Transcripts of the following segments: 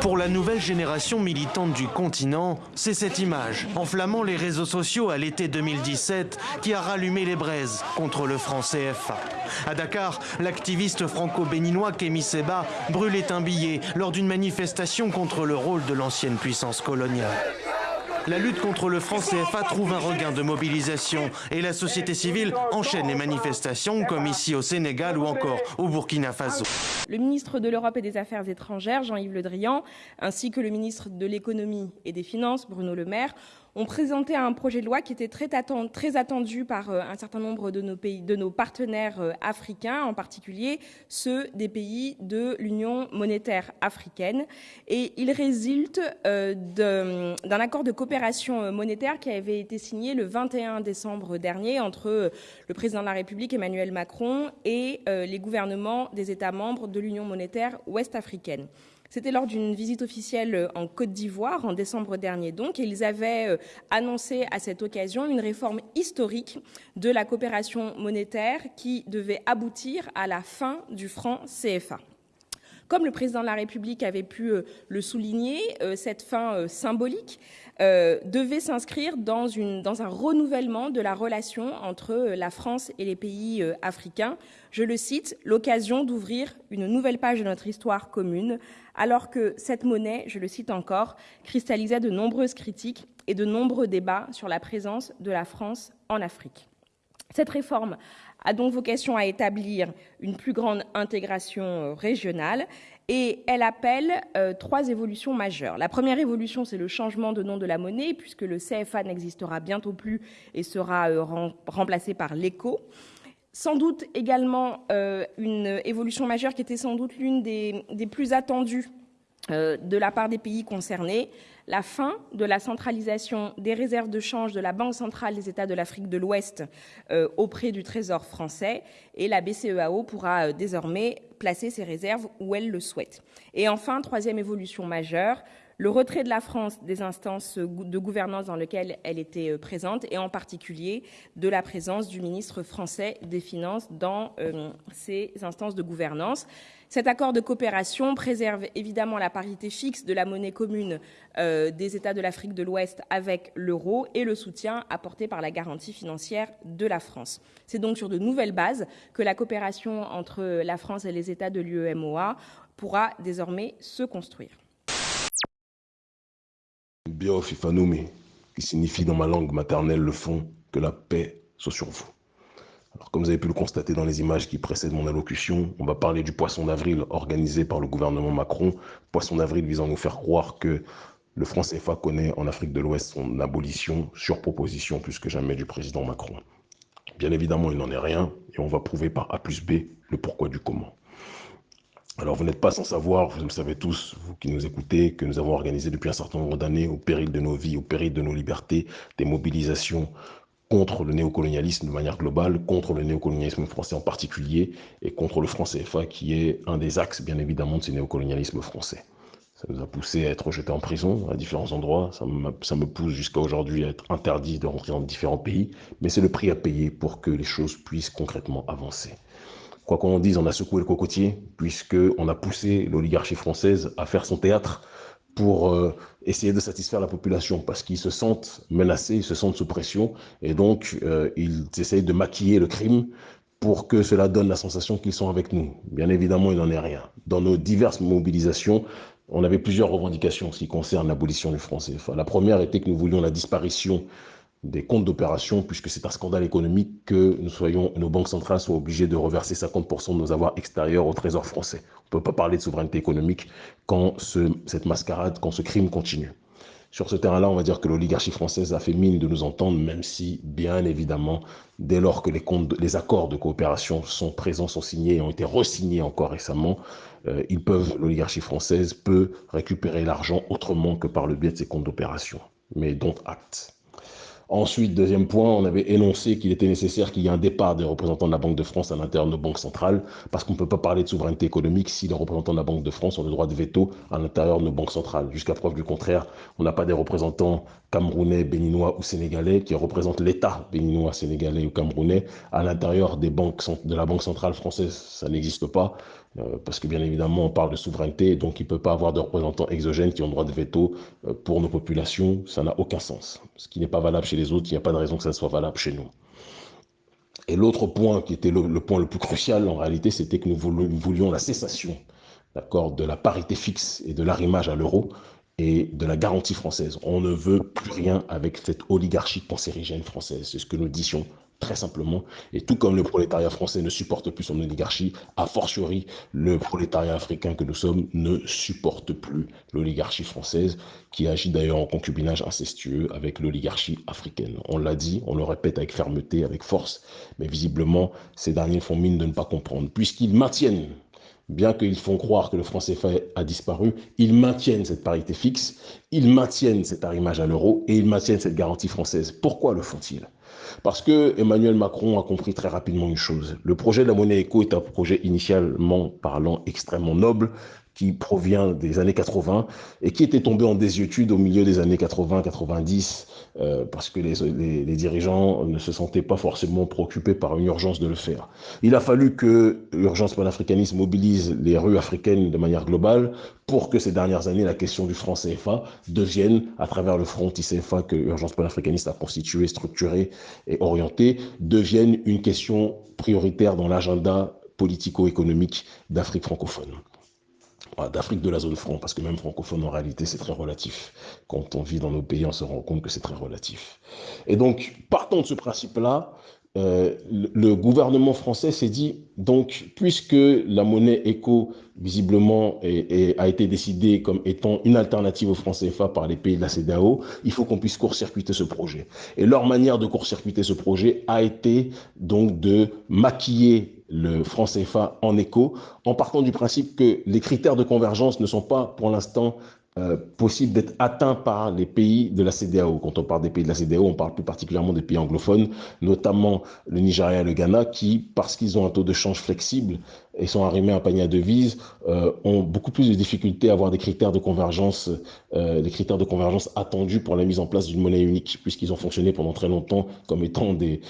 Pour la nouvelle génération militante du continent, c'est cette image, enflammant les réseaux sociaux à l'été 2017, qui a rallumé les braises contre le franc CFA. À Dakar, l'activiste franco-béninois Kémy Seba brûlait un billet lors d'une manifestation contre le rôle de l'ancienne puissance coloniale. La lutte contre le franc CFA trouve un regain de mobilisation et la société civile enchaîne les manifestations comme ici au Sénégal ou encore au Burkina Faso. Le ministre de l'Europe et des Affaires étrangères, Jean-Yves Le Drian, ainsi que le ministre de l'Économie et des Finances, Bruno Le Maire, ont présenté un projet de loi qui était très attendu, par euh, un certain nombre de nos, partenaires euh, africains, en particulier ceux des pays de l'Union monétaire africaine. Et il résulte euh, d'un accord de coopération monétaire qui avait été signé le 21 décembre dernier entre le président de la République Emmanuel Macron et les gouvernements des États membres de l'Union monétaire ouest-africaine. C'était lors d'une visite officielle euh, en Côte d'Ivoire en décembre dernier donc, et ils avaient euh, annoncé à cette occasion une réforme historique de la coopération monétaire qui devait aboutir à la fin du franc CFA. Comme le président de la République avait pu euh, le souligner, cette fin symbolique devait s'inscrire dans, dans, un renouvellement de la relation entre la France et les pays africains. Je le cite, l'occasion d'ouvrir une nouvelle page de notre histoire commune alors que cette monnaie, je le cite encore, cristallisait de nombreuses critiques et de nombreux débats sur la présence de la France en Afrique. Cette réforme a donc vocation à établir une plus grande intégration euh, régionale et elle appelle euh, trois évolutions majeures. La première évolution, c'est le changement de nom de la monnaie, puisque le CFA n'existera bientôt plus et sera euh, remplacé par l'ECO. Sans doute également une évolution majeure qui était sans doute l'une des, plus attendues de la part des pays concernés, la fin de la centralisation des réserves de change de la Banque centrale des États de l'Afrique de l'Ouest euh, auprès du Trésor français et la BCEAO pourra désormais placer ses réserves où elle le souhaite. Et enfin, troisième évolution majeure, le retrait de la France des instances de gouvernance dans lesquelles elle était euh, présente et en particulier de la présence du ministre français des Finances dans euh, ces instances de gouvernance. Cet accord de coopération préserve évidemment la parité fixe de la monnaie commune euh, des États de l'Afrique de l'Ouest avec l'euro et le soutien apporté par la garantie financière de la France. C'est donc sur de nouvelles bases que la coopération entre la France et les États de l'UEMOA pourra désormais se construire. Bio Fifanumi, qui signifie dans ma langue maternelle le fond, que la paix soit sur vous. Alors, comme vous avez pu le constater dans les images qui précèdent mon allocution, on va parler du poisson d'avril organisé par le gouvernement Macron. Poisson d'avril visant à nous faire croire que le franc CFA connaît en Afrique de l'Ouest son abolition sur proposition plus que jamais du président Macron. Bien évidemment, il n'en est rien et on va prouver par A plus B le pourquoi du comment. Alors, vous n'êtes pas sans savoir, vous le savez tous, vous qui nous écoutez, que nous avons organisé depuis un certain nombre d'années, au péril de nos vies, au péril de nos libertés, des mobilisations contre le néocolonialisme de manière globale, contre le néocolonialisme français en particulier, et contre le franc CFA qui est un des axes, bien évidemment, de ce néocolonialisme français. Ça nous a poussé à être rejetés en prison à différents endroits. Ça, ça me pousse jusqu'à aujourd'hui à être interdit de rentrer dans différents pays. Mais c'est le prix à payer pour que les choses puissent concrètement avancer. Quoi qu'on dise, on a secoué le cocotier, puisqu'on a poussé l'oligarchie française à faire son théâtre pour euh, essayer de satisfaire la population, parce qu'ils se sentent menacés, ils se sentent sous pression, et donc euh, ils essayent de maquiller le crime pour que cela donne la sensation qu'ils sont avec nous. Bien évidemment, il n'en est rien. Dans nos diverses mobilisations, on avait plusieurs revendications qui concernent l'abolition du franc CFA. La première était que nous voulions la disparition des comptes d'opération, puisque c'est un scandale économique que nous soyons, nos banques centrales soient obligées de reverser 50% de nos avoirs extérieurs au Trésor français. On ne peut pas parler de souveraineté économique quand ce, cette mascarade, quand ce crime continue. Sur ce terrain-là, on va dire que l'oligarchie française a fait mine de nous entendre, même si, bien évidemment, dès lors que les accords de coopération sont présents, sont signés et ont été resignés encore récemment, euh, ils peuvent, l'oligarchie française peut récupérer l'argent autrement que par le biais de ces comptes d'opération. Mais dont acte. Ensuite, deuxième point, on avait énoncé qu'il était nécessaire qu'il y ait un départ des représentants de la Banque de France à l'intérieur de nos banques centrales, parce qu'on ne peut pas parler de souveraineté économique si les représentants de la Banque de France ont le droit de veto à l'intérieur de nos banques centrales. Jusqu'à preuve du contraire, on n'a pas des représentants camerounais, béninois ou sénégalais qui représentent l'État béninois, sénégalais ou camerounais à l'intérieur des banques de la Banque centrale française. Ça n'existe pas. Euh, parce que bien évidemment, on parle de souveraineté, donc il ne peut pas avoir de représentants exogènes qui ont droit de veto euh, pour nos populations. Ça n'a aucun sens. Ce qui n'est pas valable chez les autres, il n'y a pas de raison que ça soit valable chez nous. Et l'autre point qui était le, point le plus crucial en réalité, c'était que nous voulions la cessation d'accord, de la parité fixe et de l'arrimage à l'euro et de la garantie française. On ne veut plus rien avec cette oligarchie cancérigène française. C'est ce que nous disions très simplement. Et tout comme le prolétariat français ne supporte plus son oligarchie, a fortiori, le prolétariat africain que nous sommes ne supporte plus l'oligarchie française, qui agit d'ailleurs en concubinage incestueux avec l'oligarchie africaine. On l'a dit, on le répète avec fermeté, avec force, mais visiblement, ces derniers font mine de ne pas comprendre, puisqu'ils maintiennent bien qu'ils font croire que le franc CFA a disparu, ils maintiennent cette parité fixe, ils maintiennent cet arrimage à l'euro et ils maintiennent cette garantie française. Pourquoi le font-ils? Parce que Emmanuel Macron a compris très rapidement une chose. Le projet de la monnaie éco est un projet initialement parlant extrêmement noble, qui provient des années 80 et qui était tombé en désuétude au milieu des années 80-90 euh, parce que les, les, dirigeants ne se sentaient pas forcément préoccupés par une urgence de le faire. Il a fallu que l'urgence panafricaniste mobilise les rues africaines de manière globale pour que ces dernières années, la question du franc CFA devienne, à travers le front ICFA que l'urgence panafricaniste a constitué, structuré et orienté, devienne une question prioritaire dans l'agenda politico-économique d'Afrique francophone d'Afrique de la zone franc, parce que même francophone, en réalité, c'est très relatif. Quand on vit dans nos pays, on se rend compte que c'est très relatif. Et donc, partant de ce principe-là, euh, le gouvernement français s'est dit, donc, puisque la monnaie éco, visiblement, a été décidée comme étant une alternative au franc CFA par les pays de la CDAO, il faut qu'on puisse court-circuiter ce projet. Et leur manière de court-circuiter ce projet a été donc de maquiller le franc CFA en écho, en partant du principe que les critères de convergence ne sont pas pour l'instant euh, possibles d'être atteints par les pays de la CDAO. Quand on parle des pays de la CDAO, on parle plus particulièrement des pays anglophones, notamment le Nigeria et le Ghana, qui, parce qu'ils ont un taux de change flexible, et sont arrimés à un panier à devises euh, ont beaucoup plus de difficultés à avoir des critères de convergence, euh, des critères de convergence attendus pour la mise en place d'une monnaie unique, puisqu'ils ont fonctionné pendant très longtemps comme étant des,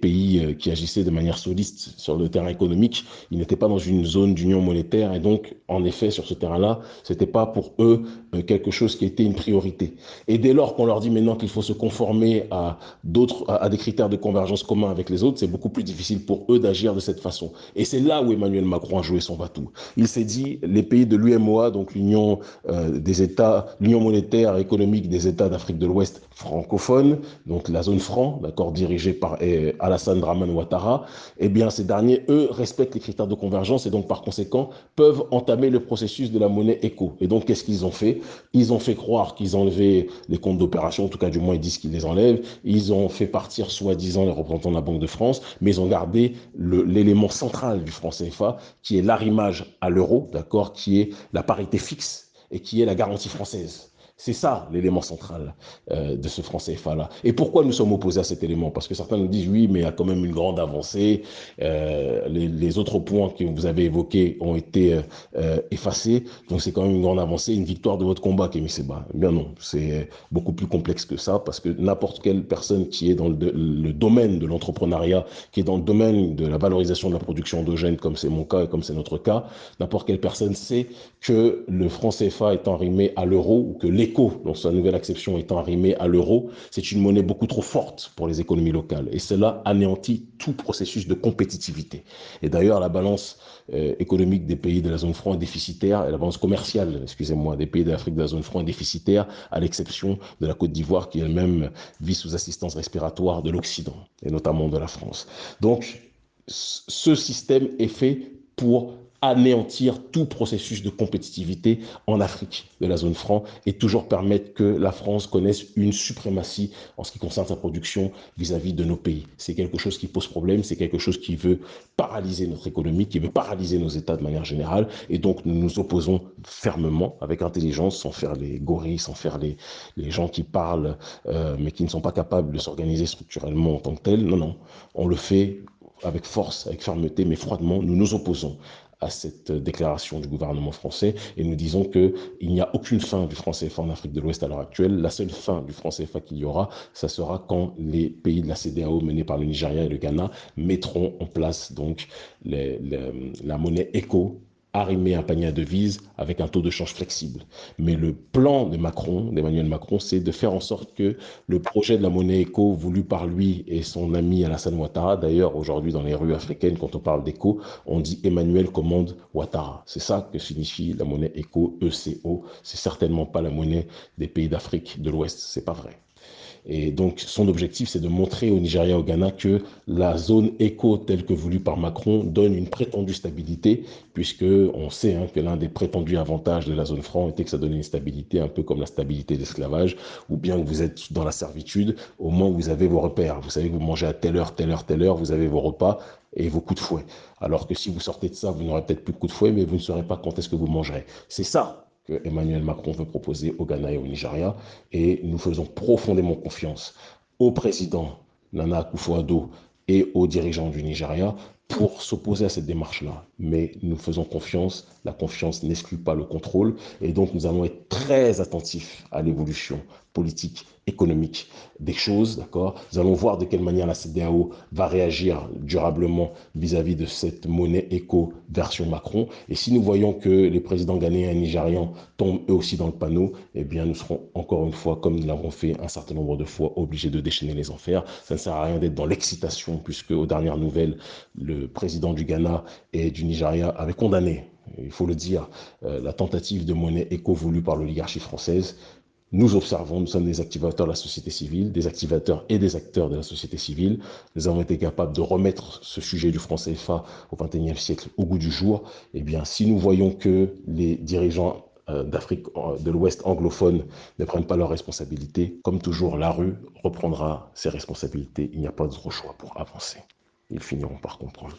pays euh, qui agissaient de manière soliste sur le terrain économique. Ils n'étaient pas dans une zone d'union monétaire et donc, en effet, sur ce terrain-là, c'était pas pour eux quelque chose qui était une priorité. Et dès lors qu'on leur dit maintenant qu'il faut se conformer à d'autres, à, des critères de convergence communs avec les autres, c'est beaucoup plus difficile pour eux d'agir de cette façon. Et c'est là où Emmanuel Macron a joué son bateau. Il s'est dit, les pays de l'UMOA, donc l'Union euh, des États, l'Union monétaire économique des États d'Afrique de l'Ouest francophones, donc la zone franc, d'accord, dirigée par eh, Alassane Draman Ouattara, eh bien, ces derniers, eux, respectent les critères de convergence et donc, par conséquent, peuvent entamer le processus de la monnaie éco. Et donc, qu'est-ce qu'ils ont fait? Ils ont fait croire qu'ils enlevaient les comptes d'opération, en tout cas, du moins, ils disent qu'ils les enlèvent. Ils ont fait partir, soi-disant, les représentants de la Banque de France, mais ils ont gardé l'élément central du franc CFA, qui est l'arrimage à l'euro, d'accord, qui est la parité fixe et qui est la garantie française. C'est ça l'élément central euh, de ce franc CFA-là. Et pourquoi nous sommes opposés à cet élément? Parce que certains nous disent oui, mais il y a quand même une grande avancée. Euh, les, autres points que vous avez évoqués ont été euh, effacés. Donc c'est quand même une grande avancée, une victoire de votre combat, Kémy Seba. Eh bien non, c'est beaucoup plus complexe que ça parce que n'importe quelle personne qui est dans le, domaine de l'entrepreneuriat, qui est dans le domaine de la valorisation de la production endogène, comme c'est mon cas et comme c'est notre cas, n'importe quelle personne sait que le franc CFA étant arrimé à l'euro ou que dans sa nouvelle acception, étant arrimé à l'euro, c'est une monnaie beaucoup trop forte pour les économies locales. Et cela anéantit tout processus de compétitivité. Et d'ailleurs, la balance euh, économique des pays de la zone franc est déficitaire, et la balance commerciale, excusez-moi, des pays d'Afrique de la zone franc est déficitaire, à l'exception de la Côte d'Ivoire qui elle-même vit sous assistance respiratoire de l'Occident, et notamment de la France. Donc, ce système est fait pour anéantir tout processus de compétitivité en Afrique de la zone franc et toujours permettre que la France connaisse une suprématie en ce qui concerne sa production vis-à-vis de nos pays. C'est quelque chose qui pose problème, c'est quelque chose qui veut paralyser notre économie, qui veut paralyser nos États de manière générale et donc nous nous opposons fermement, avec intelligence, sans faire les gorilles, sans faire les, gens qui parlent euh, mais qui ne sont pas capables de s'organiser structurellement en tant que tels. Non, non, on le fait avec force, avec fermeté, mais froidement, nous nous opposons à cette déclaration du gouvernement français et nous disons qu'il n'y a aucune fin du franc CFA en Afrique de l'Ouest à l'heure actuelle. La seule fin du franc CFA qu'il y aura, ça sera quand les pays de la CDAO menés par le Nigeria et le Ghana mettront en place donc la monnaie ECO arrimer un panier à devises avec un taux de change flexible. Mais le plan de Macron, d'Emmanuel Macron, c'est de faire en sorte que le projet de la monnaie éco voulu par lui et son ami Alassane Ouattara, d'ailleurs aujourd'hui dans les rues africaines, quand on parle d'éco, on dit Emmanuel commande Ouattara. C'est ça que signifie la monnaie éco, ECO. C'est certainement pas la monnaie des pays d'Afrique de l'Ouest, c'est pas vrai. Et donc, son objectif, c'est de montrer au Nigeria, au Ghana, que la zone éco telle que voulue par Macron donne une prétendue stabilité, puisque on sait hein, que l'un des prétendus avantages de la zone franc était que ça donnait une stabilité, un peu comme la stabilité d'esclavage, ou bien que vous êtes dans la servitude, au moins vous avez vos repères. Vous savez que vous mangez à telle heure, telle heure, telle heure, vous avez vos repas et vos coups de fouet. Alors que si vous sortez de ça, vous n'aurez peut-être plus de coups de fouet, mais vous ne saurez pas quand est-ce que vous mangerez. C'est ça que Emmanuel Macron veut proposer au Ghana et au Nigeria. Et nous faisons profondément confiance au président Nana Akufo-Addo et aux dirigeants du Nigeria pour s'opposer à cette démarche-là. Mais nous faisons confiance, la confiance n'exclut pas le contrôle, et donc nous allons être très attentifs à l'évolution politique, économique des choses, d'accord? Nous allons voir de quelle manière la CDAO va réagir durablement vis-à-vis de cette monnaie éco version Macron. Et si nous voyons que les présidents ghanéens et nigérians tombent eux aussi dans le panneau, eh bien nous serons encore une fois, comme nous l'avons fait un certain nombre de fois, obligés de déchaîner les enfers. Ça ne sert à rien d'être dans l'excitation, puisque aux dernières nouvelles, le président du Ghana et du Nigeria avait condamné il faut le dire, euh, la tentative de monnaie éco voulue par l'oligarchie française. Nous observons, nous sommes des activateurs de la société civile, des activateurs et des acteurs de la société civile. Nous avons été capables de remettre ce sujet du franc CFA au XXIe siècle au goût du jour. Eh bien, si nous voyons que les dirigeants euh, d'Afrique euh, de l'Ouest anglophone ne prennent pas leurs responsabilités, comme toujours, la rue reprendra ses responsabilités. Il n'y a pas d'autre choix pour avancer. Ils finiront par comprendre.